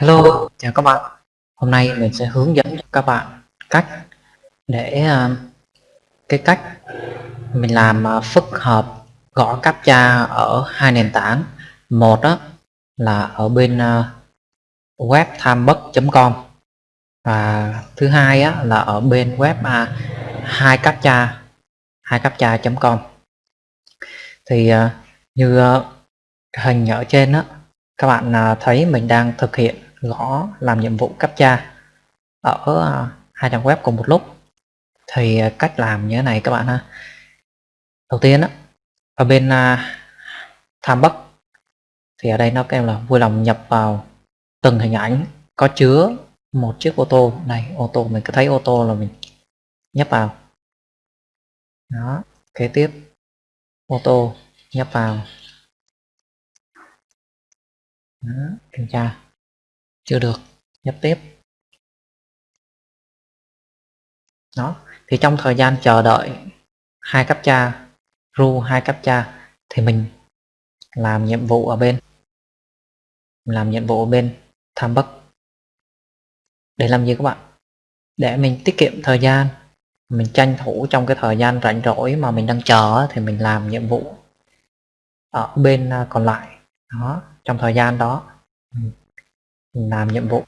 Hello, chào các bạn. Hôm nay mình sẽ hướng dẫn cho các bạn cách để uh, cái cách mình làm uh, phức hợp gõ captcha ở hai nền tảng. Một đó là ở bên à, uh, web timebuck.com và thứ hai á, là ở bên web uh, hai captcha hai captcha.com. Thì uh, như uh, hình ở trên đó các bạn uh, thấy mình đang thực hiện gõ làm nhiệm vụ captcha ở à, hai trang web cùng một lúc. Thì à, cách làm như thế này các bạn ha. Đầu tiên á ở bên uh, tham bắc thì ở đây nó kêu là vui lòng nhập vào từng hình ảnh có chứa một chiếc ô tô. Này ô tô mình cứ thấy ô tô là mình nhấp vào. Đó kế tiếp ô tô nhấp vào. Đó, kiểm tra chưa được, nhấp tiếp. Đó, thì trong thời gian chờ đợi hai cấp cha, ru hai cấp cha, thì mình làm nhiệm vụ ở bên, làm nhiệm vụ ở bên tham bắc để làm gì các bạn? Để mình tiết kiệm thời gian, mình tranh thủ trong cái thời gian rảnh rỗi mà mình đang chờ thì mình làm nhiệm vụ ở bên à, còn lại. Đó, trong thời gian đó mình làm nhiệm vụ.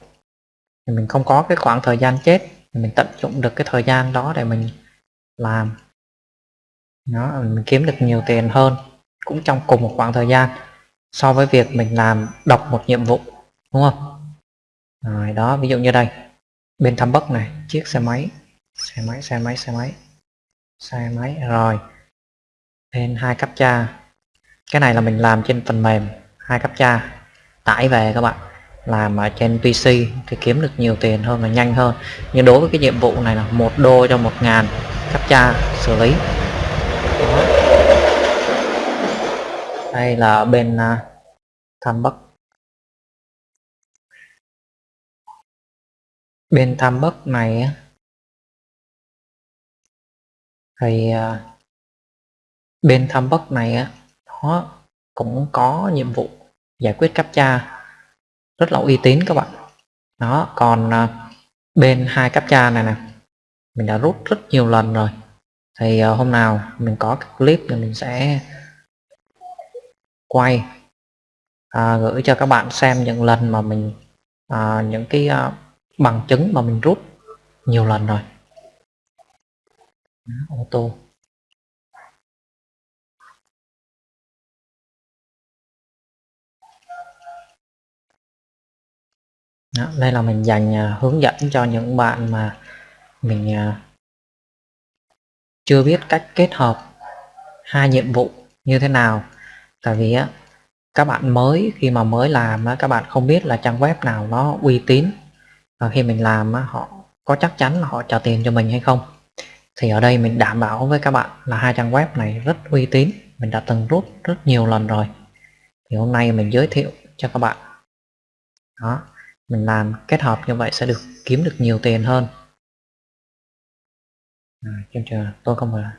Thì mình không có cái khoảng thời gian chết, thì mình tận dụng được cái thời gian đó để mình làm. Nó mình kiếm được nhiều tiền hơn cũng trong cùng một khoảng thời gian so với việc mình làm, đọc một nhiệm vụ, đúng không? Rồi, đó, ví dụ như đây. Bên thăm bắc này, chiếc xe máy xe máy xe máy xe máy xe máy. Rồi lên hai cấp cha. Cái này là mình làm trên phần mềm, hai cấp cha. Tải về các bạn làm ở trên PC thì kiếm được nhiều tiền hơn và nhanh hơn. Nhưng đối với cái nhiệm vụ này là một đô cho một ngàn captcha xử lý. Đó. đây là bên à, uh, tham bắc bên tham bắc này thì uh, bên tham bắc này nó cũng có nhiệm vụ giải quyết captcha rất là uy tín các bạn. Đó còn à, bên hai cáp cha này nè mình đã rút rất nhiều lần rồi. Thì à, hôm nào mình có cái clip thì mình sẽ quay à, gửi cho các bạn xem những lần mà mình à, những cái à, bằng chứng mà mình rút nhiều lần rồi. Đó, ô tô. Đó, đây là mình dành uh, hướng dẫn cho những bạn mà mình uh, chưa biết cách kết hợp hai nhiệm vụ như thế nào. Tại vì á các bạn mới khi mà mới làm á, các bạn không biết là trang web nào nó uy tín. Và khi mình làm á, họ có chắc chắn là họ trả tiền cho mình hay không. Thì ở đây mình đảm bảo với các bạn là hai trang web này rất uy tín. Mình đã từng rút rất nhiều lần rồi. Thì hôm nay mình giới thiệu cho các bạn. Đó mình làm kết hợp như vậy sẽ được kiếm được nhiều tiền hơn. À, kiếm chờ tôi không phải là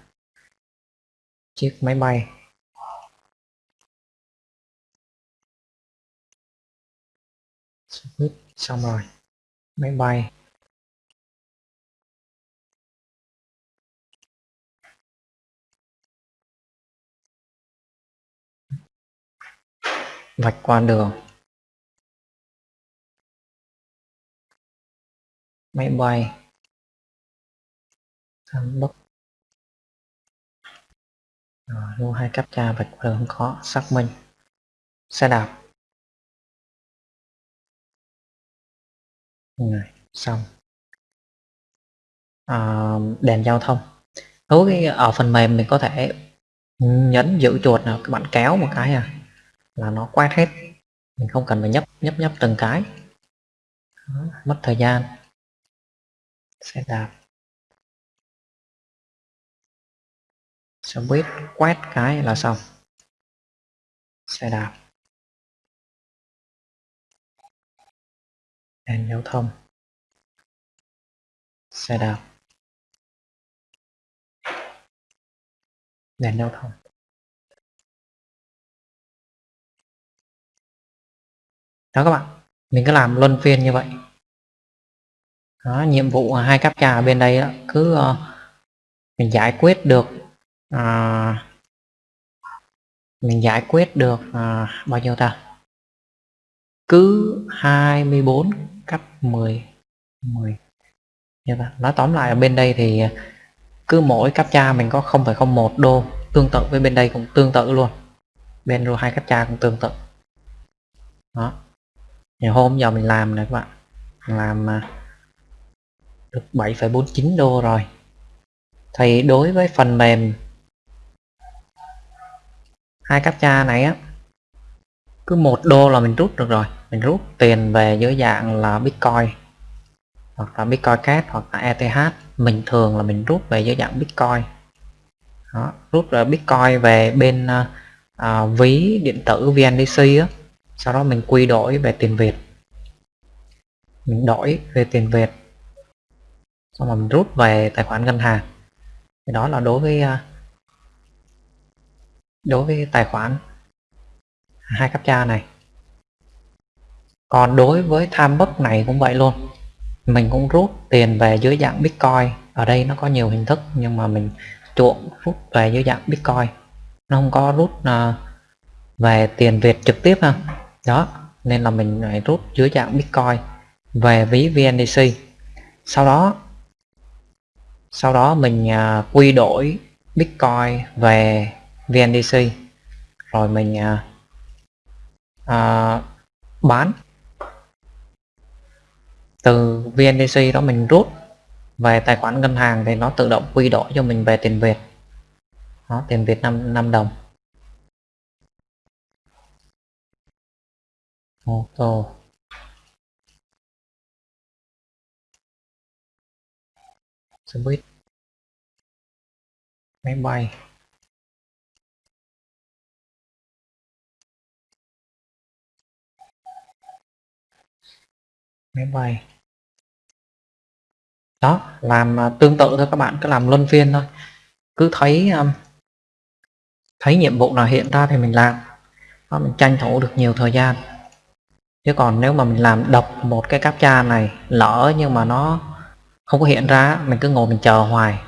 chiếc máy bay. Xong rồi. Máy bay. Vạch qua đường. Máy bay. Tham bốc, rồi lưu hai cấp tra vạch qua không khó xác minh. Xe đạp. Rồi xong. À, đèn giao thông. Đối với ở phần mềm mình có thể nhấn giữ chuột nào các bạn kéo một cái à là nó quét hết. Mình không cần phải nhấp nhấp nhấp từng cái. Đó, mất thời gian xe đạp. Xe buýt quét cái là xong. Xe đạp. Đèn giao thông. Xe đạp. Đèn giao thông. Đó các bạn, mình cứ làm luân phiên như vậy đó, nhiệm vụ hai captcha ở bên đây đó, cứ uh, mình giải quyết được uh, mình giải quyết được uh, bao nhiêu ta? Cứ 24 cấp 10 10 như vậy. Nói tóm lại ở bên đây thì cứ mỗi captcha mình có 0,01 đô tương tự với bên đây cũng tương tự luôn. Bên rồi hai captcha cũng tương tự. Đó. Ngày hôm giờ mình làm này các bạn. Làm được 7,49 đô rồi. Thì đối với phần mềm hai captcha này á cứ một đô là mình rút được rồi. Mình rút tiền về dưới dạng là bitcoin hoặc là bitcoin cash hoặc là ETH mình thường là mình rút về dưới dạng bitcoin. Đó, rút là bitcoin về bên à, à ví điện tử VNDC á. Sau đó mình quy đổi về tiền Việt. Mình đổi về tiền Việt xong rồi mình rút về tài khoản ngân hàng. Thì đó là đối với à, đối với tài khoản hai captcha này. Còn đối với tham bất này cũng vậy luôn. Mình cũng rút tiền về dưới dạng bitcoin. Ở đây nó có nhiều hình thức nhưng mà mình chuộng rút về dưới dạng bitcoin. Nó không có rút uh, về tiền việt trực tiếp ha. Đó nên là mình lại rút dưới dạng bitcoin về ví vndc sau đó sau đó mình uh, quy đổi bitcoin về vndc rồi mình uh, uh, bán. Từ VNDC đó mình rút về tài khoản ngân hàng thì nó tự động quy đổi cho mình về tiền Việt. Đó, tiền Việt 5, 5 đồng. Ô tô. Xe buýt máy bay. Máy bay. Đó làm à, tương tự thôi các bạn cứ làm luân phiên thôi. Cứ thấy à, thấy nhiệm vụ nào hiện ra thì mình làm. Đó, mình tranh thủ được nhiều thời gian. Chứ còn nếu mà mình làm đọc một cái captcha này lỡ nhưng mà nó không có hiện ra mình cứ ngồi mình chờ hoài.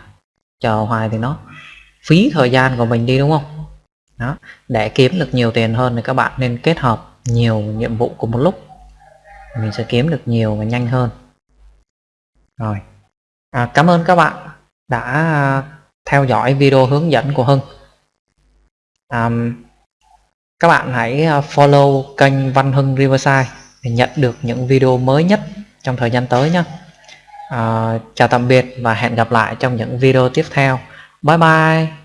Chờ hoài thì nó phí thời gian của mình đi đúng không? Đó. Để kiếm được nhiều tiền hơn thì các bạn nên kết hợp nhiều nhiệm vụ cùng một lúc. Mình sẽ kiếm được nhiều và nhanh hơn. Rồi. À, cảm ơn các bạn đã theo dõi video hướng dẫn của Hưng. À, các bạn hãy à, follow kênh Văn Hưng Riverside để nhận được những video mới nhất trong thời gian tới nhé à, chào tạm biệt và hẹn gặp lại trong những video tiếp theo. Bye bye.